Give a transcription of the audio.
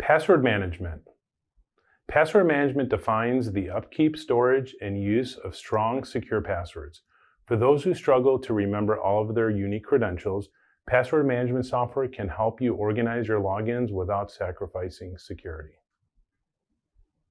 Password management. Password management defines the upkeep, storage, and use of strong, secure passwords. For those who struggle to remember all of their unique credentials, password management software can help you organize your logins without sacrificing security.